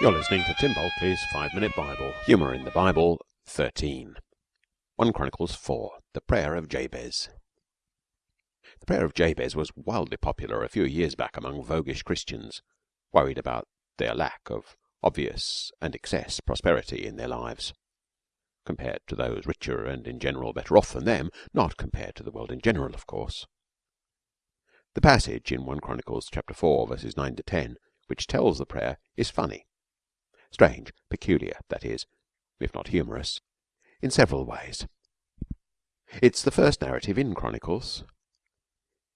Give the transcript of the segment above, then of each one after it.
You're listening to Tim Bulkeley's Five Minute Bible. Humour in the Bible 13. 1 Chronicles 4. The Prayer of Jabez. The prayer of Jabez was wildly popular a few years back among voguish Christians worried about their lack of obvious and excess prosperity in their lives, compared to those richer and in general better off than them, not compared to the world in general, of course. The passage in 1 Chronicles chapter 4 verses 9 to 10 which tells the prayer is funny strange, peculiar, that is, if not humorous, in several ways. It's the first narrative in Chronicles.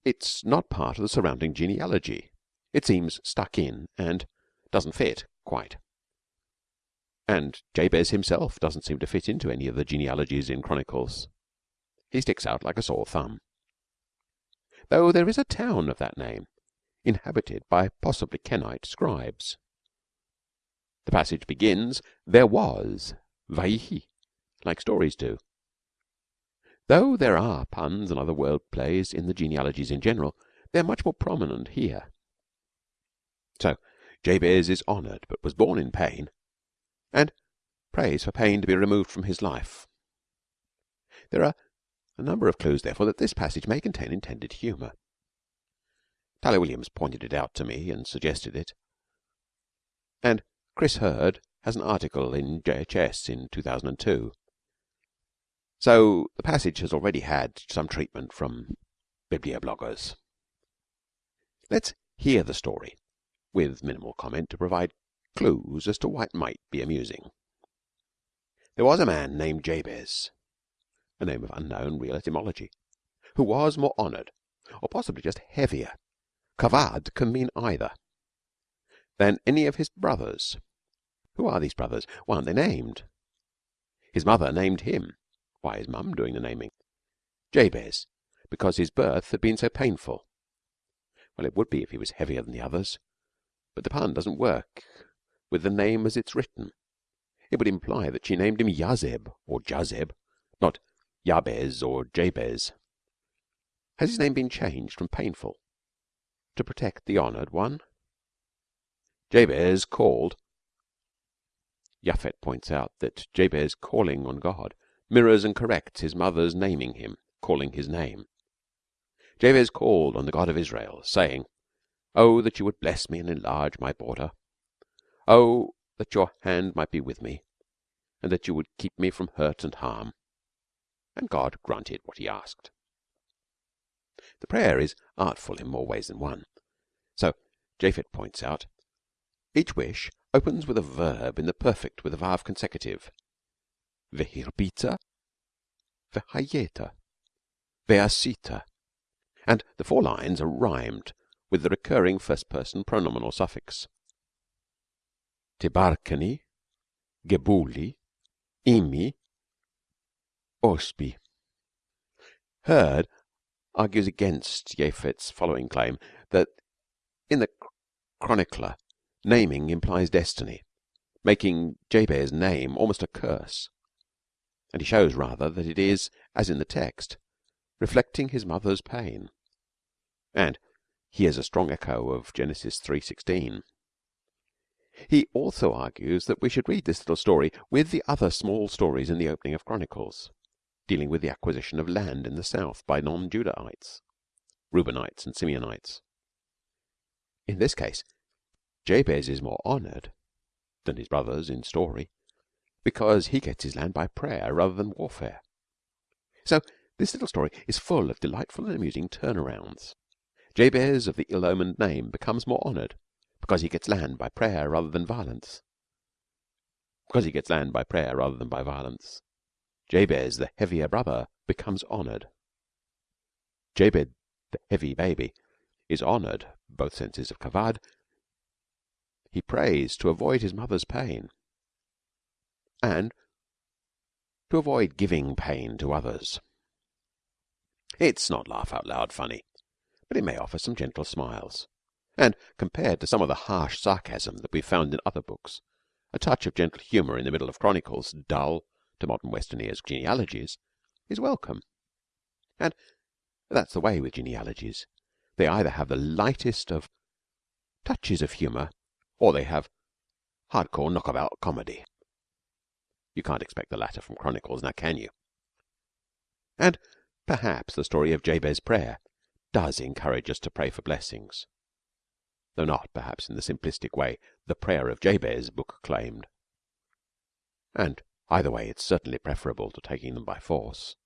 It's not part of the surrounding genealogy. It seems stuck in and doesn't fit quite. And Jabez himself doesn't seem to fit into any of the genealogies in Chronicles. He sticks out like a sore thumb. Though there is a town of that name, inhabited by possibly Kenite scribes. The passage begins, There was, Vaihi, like stories do. Though there are puns and other word plays in the genealogies in general, they are much more prominent here. So Jabez is honoured, but was born in pain, and prays for pain to be removed from his life. There are a number of clues, therefore, that this passage may contain intended humour. Tyler Williams pointed it out to me and suggested it, and Chris Heard has an article in JHS in 2002. So the passage has already had some treatment from bibliobloggers. Let's hear the story with minimal comment to provide clues as to why it might be amusing. There was a man named Jabez, a name of unknown real etymology, who was more honoured, or possibly just heavier kavod can mean either than any of his brothers who are these brothers? Why aren't they named? His mother named him. Why is mum doing the naming? Jabez, because his birth had been so painful. Well, it would be if he was heavier than the others, but the pun doesn't work with the name as it's written. It would imply that she named him Yazeb or Jazeb, not Jabez or Jabez. Has his name been changed from painful to protect the honoured one? Jabez called Japhet points out that Jabez calling on God mirrors and corrects his mother's naming him, calling his name. Jabez called on the God of Israel, saying, Oh, that you would bless me and enlarge my border. Oh, that your hand might be with me, and that you would keep me from hurt and harm. And God granted what he asked. The prayer is artful in more ways than one. So Japhet points out, each wish opens with a verb in the perfect with a vav consecutive. Vehirbita, vehayeta, veasita. And the four lines are rhymed with the recurring first person pronominal suffix. Tebarkani, gebuli, imi, osbi. Heard argues against Japhet's following claim that in the chronicler Naming implies destiny, making Jabez's name almost a curse, and he shows rather that it is, as in the text, reflecting his mother's pain. And he is a strong echo of Genesis 3:16. He also argues that we should read this little story with the other small stories in the opening of Chronicles, dealing with the acquisition of land in the south by non-Judahites, Reubenites and Simeonites. In this case, Jabez is more honoured than his brothers in story because he gets his land by prayer rather than warfare. So this little story is full of delightful and amusing turnarounds. Jabez of the ill-omened name becomes more honoured because he gets land by prayer rather than violence. Because he gets land by prayer rather than by violence. Jabez, the heavier brother, becomes honoured. Jabez, the heavy baby, is honoured, both senses of kavod, he prays to avoid his mother's pain and to avoid giving pain to others. It's not laugh out loud funny, but it may offer some gentle smiles. And compared to some of the harsh sarcasm that we've found in other books, a touch of gentle humour in the middle of Chronicles, dull to modern Western ears genealogies, is welcome. And that's the way with genealogies. They either have the lightest of touches of humour or they have hard core knock comedy. You can't expect the latter from Chronicles, now can you? And perhaps the story of Jabez's Prayer does encourage us to pray for blessings, though not, perhaps, in the simplistic way the Prayer of Jabez book claimed. And either way it's certainly preferable to taking them by force.